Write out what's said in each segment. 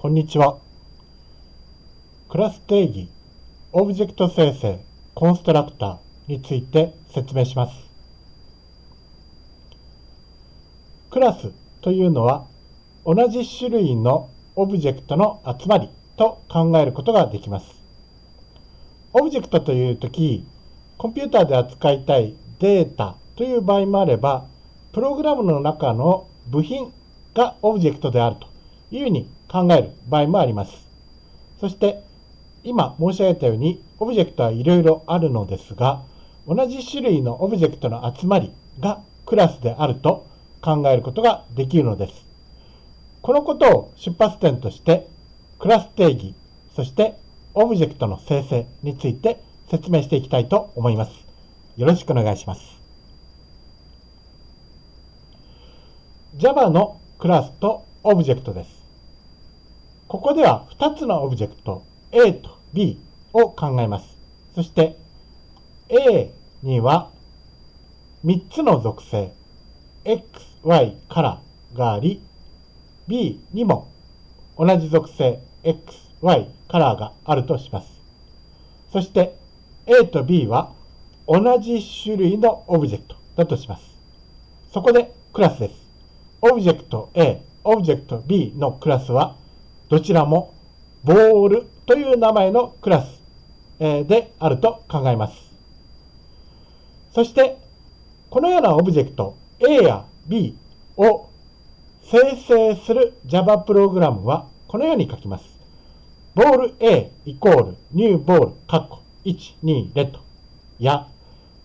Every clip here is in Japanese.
こんにちは。クラス定義、オブジェクト生成、コンストラクターについて説明します。クラスというのは、同じ種類のオブジェクトの集まりと考えることができます。オブジェクトというとき、コンピューターで扱いたいデータという場合もあれば、プログラムの中の部品がオブジェクトであるというふうに考える場合もあります。そして今申し上げたようにオブジェクトはいろいろあるのですが同じ種類のオブジェクトの集まりがクラスであると考えることができるのです。このことを出発点としてクラス定義そしてオブジェクトの生成について説明していきたいと思います。よろしくお願いします。Java のクラスとオブジェクトです。ここでは2つのオブジェクト A と B を考えます。そして A には3つの属性 X、Y からがあり B にも同じ属性 X、Y カラーがあるとします。そして A と B は同じ種類のオブジェクトだとします。そこでクラスです。オブジェクト A、オブジェクト B のクラスはどちらもボールという名前のクラスであると考えます。そして、このようなオブジェクト A や B を生成する Java プログラムはこのように書きます。ボール A イコールニューボールカッコ1、2、レッドや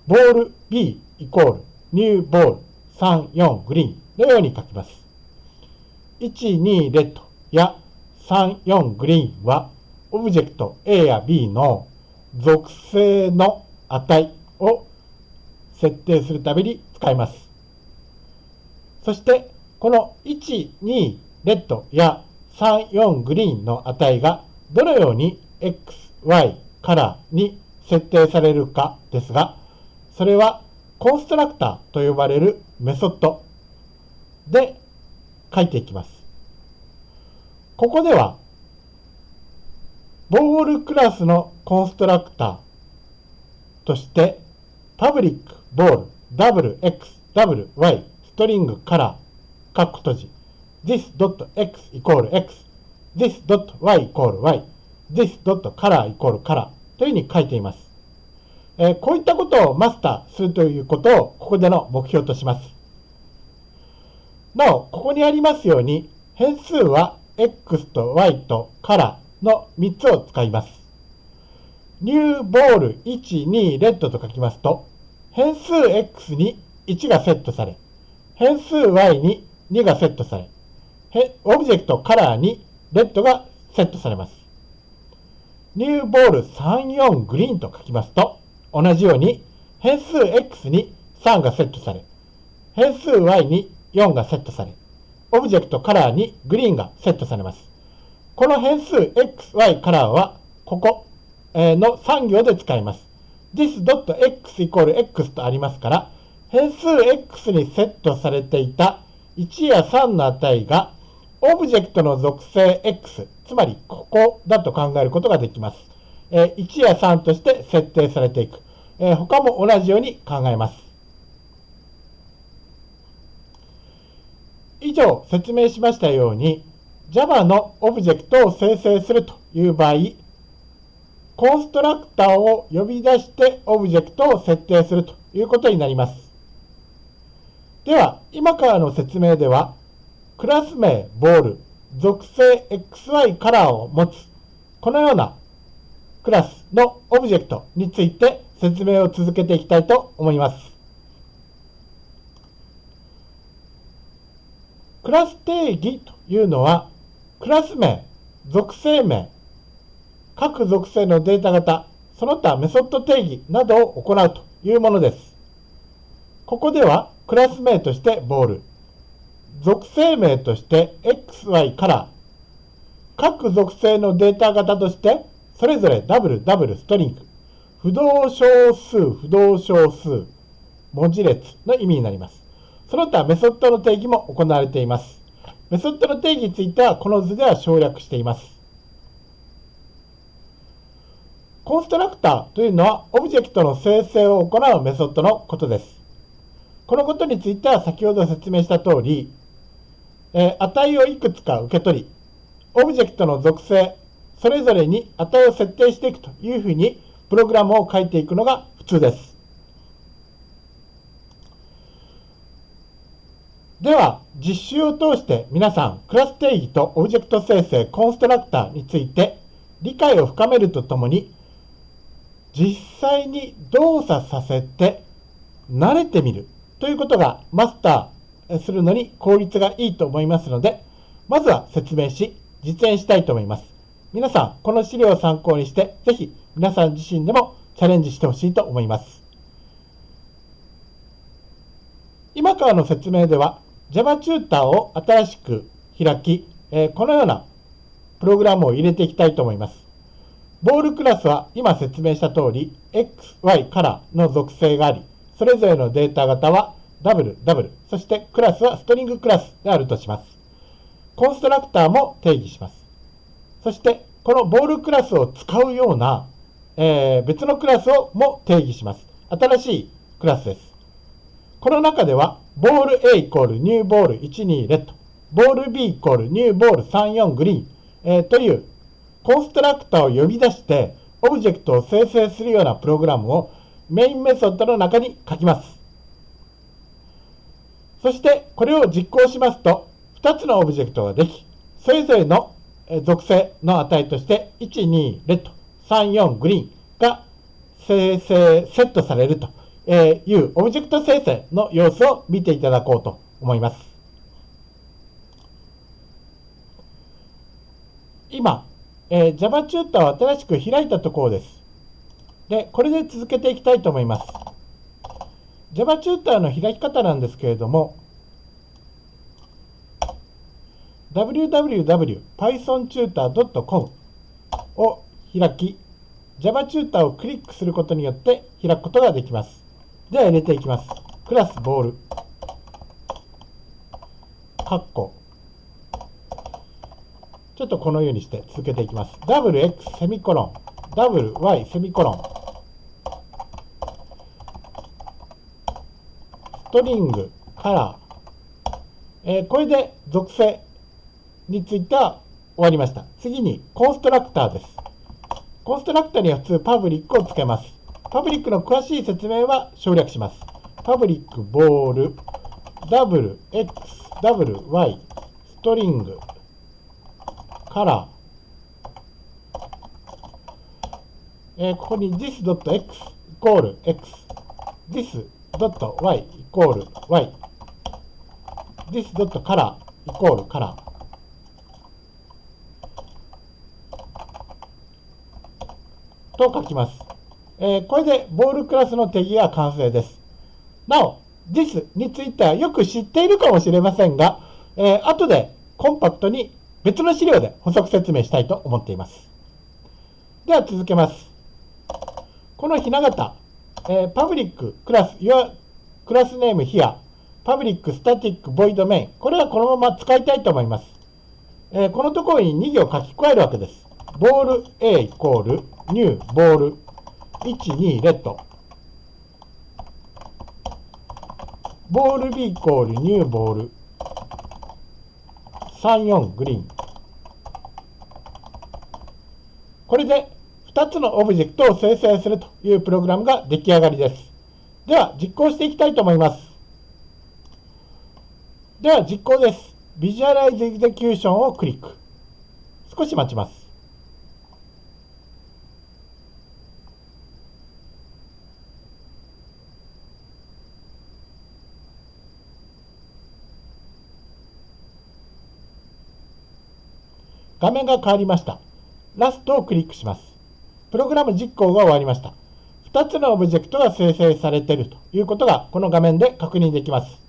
ボール B イコールニューボール3、4グリーンのように書きます。1、2レッドや3、4グリーンは、オブジェクト A や B の属性の値を設定するために使います。そして、この1、2レッドや3、4グリーンの値がどのように X、Y カラーに設定されるかですが、それはコンストラクターと呼ばれるメソッドで書いていきます。ここでは、ボールクラスのコンストラクターとして、パブリック、ボール、WX、WY、ストリング、カラー、カッコ閉じ、this.x イコール x、this.y イコール y、this.color イコール color というふうに書いています。えー、こういったことをマスターするということをここでの目標とします。なお、ここにありますように、変数は X と Y とカラーの3つを使います。ニューボール1、2、レッドと書きますと、変数 X に1がセットされ、変数 Y に2がセットされ、オブジェクトカラーにレッドがセットされます。ニューボール3、4グリーンと書きますと、同じように変数 X に3がセットされ、変数 Y に4がセットされ、オブジェクトカラーにグリーンがセットされます。この変数 xy カラーはここの3行で使います。this.x イコール x とありますから、変数 x にセットされていた1や3の値がオブジェクトの属性 x、つまりここだと考えることができます。1や3として設定されていく。他も同じように考えます。以上説明しましたように Java のオブジェクトを生成するという場合コンストラクターを呼び出してオブジェクトを設定するということになります。では、今からの説明では、クラス名、ボール、属性 XY カラーを持つ、このようなクラスのオブジェクトについて説明を続けていきたいと思います。クラス定義というのは、クラス名、属性名、各属性のデータ型、その他メソッド定義などを行うというものです。ここではクラス名としてボール、属性名として XY カラー、各属性のデータ型としてそれぞれ WW ストリング、不動小数、不動小数、文字列の意味になります。その他メソッドの定義も行われています。メソッドの定義についてはこの図では省略しています。コンストラクターというのはオブジェクトの生成を行うメソッドのことです。このことについては先ほど説明した通り、え値をいくつか受け取り、オブジェクトの属性、それぞれに値を設定していくというふうにプログラムを書いていくのが普通です。では、実習を通して皆さん、クラス定義とオブジェクト生成、コンストラクターについて理解を深めるとともに、実際に動作させて慣れてみるということがマスターするのに効率がいいと思いますので、まずは説明し、実演したいと思います。皆さん、この資料を参考にして、ぜひ皆さん自身でもチャレンジしてほしいと思います。今からの説明では、Java チューターを新しく開き、えこのようなプログラムを入れていきたいと思います。ボールクラスは今説明した通り、X、Y からの属性があり、それぞれのデータ型は W、W、そしてクラスはストリングクラスであるとします。コンストラクターも定義します。そして、このボールクラスを使うような、えー、別のクラスをも定義します。新しいクラスです。この中では、ボール A イコールニューボール12レッド、ボール B イコールニューボール34グリーン、えー、というコンストラクターを呼び出して、オブジェクトを生成するようなプログラムをメインメソッドの中に書きます。そして、これを実行しますと、2つのオブジェクトができ、それぞれの属性の値として、1、2、レッド、3、4、グリーンが生成、セットされると。えいうオブジェクト生成の様子を見ていただこうと思います。今、えー、Java チューターを新しく開いたところです。で、これで続けていきたいと思います。Java チューターの開き方なんですけれども、www.pythontutor.com を開き、Java チューターをクリックすることによって開くことができます。では入れていきます。クラスボール、カッコ、ちょっとこのようにして続けていきます。WX セミコロン、WY セミコロン、ストリング、カラー、えー、これで属性については終わりました。次にコンストラクターです。コンストラクターには普通パブリックをつけます。パブリックの詳しい説明は省略します。パブリックボール、WX、WY、ストリング、から、えー、ここに this.x イコール x、this.y イコール y、this.color イコール color と書きます。えー、これでボールクラスの定義が完成です。なお、this についてはよく知っているかもしれませんが、えー、後でコンパクトに別の資料で補足説明したいと思っています。では続けます。このひな形、えー、 public class、your class name here、 public static void main、これはこのまま使いたいと思います。えー、このところに2行書き加えるわけです。 ball A イコール new ball 1、2 red。 ball B イコール new ball 34 green。これで2つのオブジェクトを生成するというプログラムが出来上がりです。では実行していきたいと思います。では実行です。 visualize execution をクリック。少し待ちます。画面が変わりました。ラストをクリックします。プログラム実行が終わりました。2つのオブジェクトが生成されているということがこの画面で確認できます。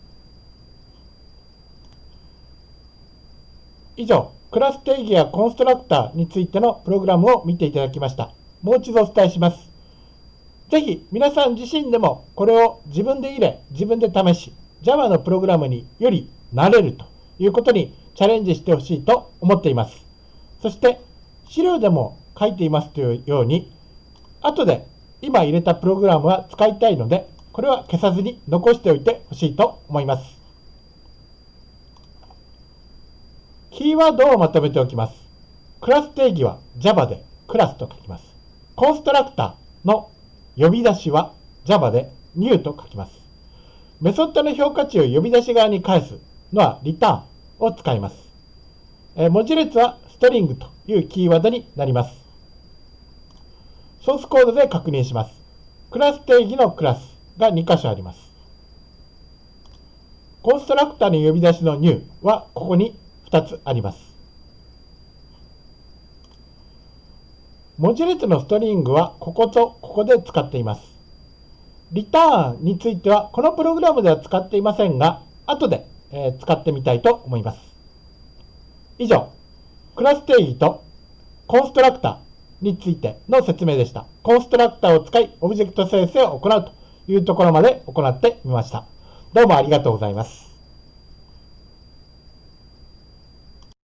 以上、クラス定義やコンストラクターについてのプログラムを見ていただきました。もう一度お伝えします。ぜひ皆さん自身でもこれを自分で入れ、自分で試し、Java のプログラムにより慣れるということにチャレンジしてほしいと思っています。そして資料でも書いていますというように、後で今入れたプログラムは使いたいので、これは消さずに残しておいてほしいと思います。キーワードをまとめておきます。クラス定義は Java でクラスと書きます。コンストラクターの呼び出しは Java で new と書きます。メソッドの評価値を呼び出し側に返すのは return を使います。文字列はストリングというキーワードになります。ソースコードで確認します。クラス定義のクラスが2箇所あります。コンストラクターの呼び出しの new はここに2つあります。文字列のストリングはこことここで使っています。リターンについてはこのプログラムでは使っていませんが、後で、使ってみたいと思います。以上、クラス定義とコンストラクターについての説明でした。コンストラクターを使い、オブジェクト生成を行うというところまで行ってみました。どうもありがとうございます。